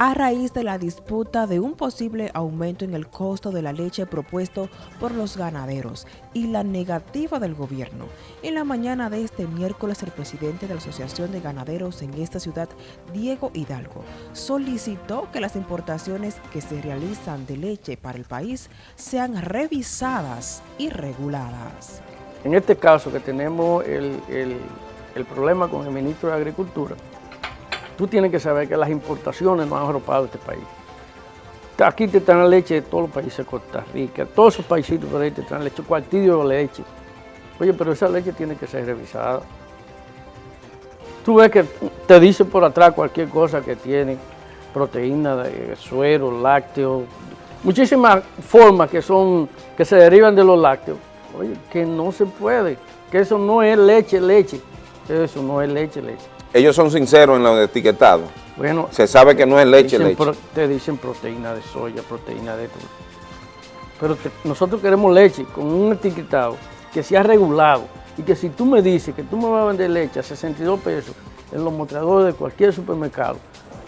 a raíz de la disputa de un posible aumento en el costo de la leche propuesto por los ganaderos y la negativa del gobierno. En la mañana de este miércoles, el presidente de la Asociación de Ganaderos en esta ciudad, Diego Hidalgo, solicitó que las importaciones que se realizan de leche para el país sean revisadas y reguladas. En este caso que tenemos el, el problema con el ministro de Agricultura, Tú tienes que saber que las importaciones no han arropado este país. Aquí te traen leche de todos los países de Costa Rica, todos esos países por ahí te traen leche, cuartillo de leche. Oye, pero esa leche tiene que ser revisada. Tú ves que te dicen por atrás cualquier cosa que tiene proteína de suero, lácteos, muchísimas formas que son que se derivan de los lácteos. Oye, que no se puede, que eso no es leche, leche. Eso no es leche, leche ellos son sinceros en lo etiquetado. Bueno, se sabe que no es leche, leche. te dicen proteína de soya, proteína de todo. Pero nosotros queremos leche con un etiquetado que sea regulado y que si tú me dices que tú me vas a vender leche a 62 pesos en los mostradores de cualquier supermercado,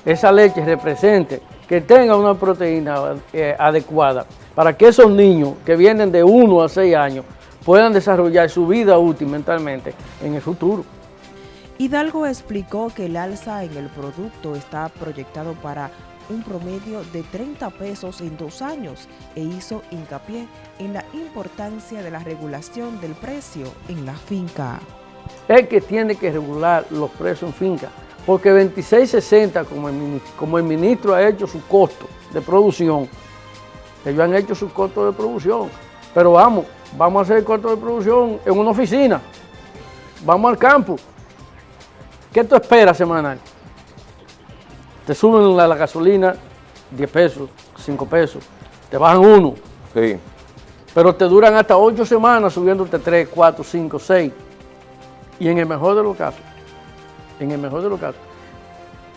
esa leche represente que tenga una proteína eh, adecuada para que esos niños que vienen de 1 a 6 años puedan desarrollar su vida útil mentalmente en el futuro. Hidalgo explicó que el alza en el producto está proyectado para un promedio de 30 pesos en dos años e hizo hincapié en la importancia de la regulación del precio en la finca. Es que tiene que regular los precios en finca, porque 26.60 como el, como el ministro ha hecho su costo de producción, ellos han hecho su costo de producción, pero vamos, vamos a hacer el costo de producción en una oficina, vamos al campo, ¿Qué tú esperas semanal? Te suben la, gasolina 10 pesos, 5 pesos, te bajan uno. Sí. Pero te duran hasta 8 semanas subiéndote 3, 4, 5, 6. Y en el mejor de los casos, en el mejor de los casos,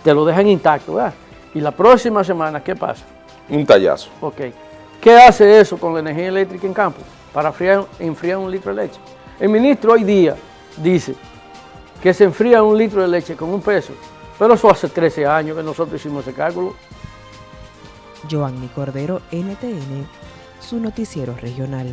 te lo dejan intacto, ¿verdad? Y la próxima semana, ¿qué pasa? Un tallazo. Ok. ¿Qué hace eso con la energía eléctrica en campo? Para enfriar un litro de leche. El ministro hoy día dice que se enfría un litro de leche con un peso. Pero eso hace 13 años que nosotros hicimos ese cálculo. Giovanni Cordero, NTN, su noticiero regional.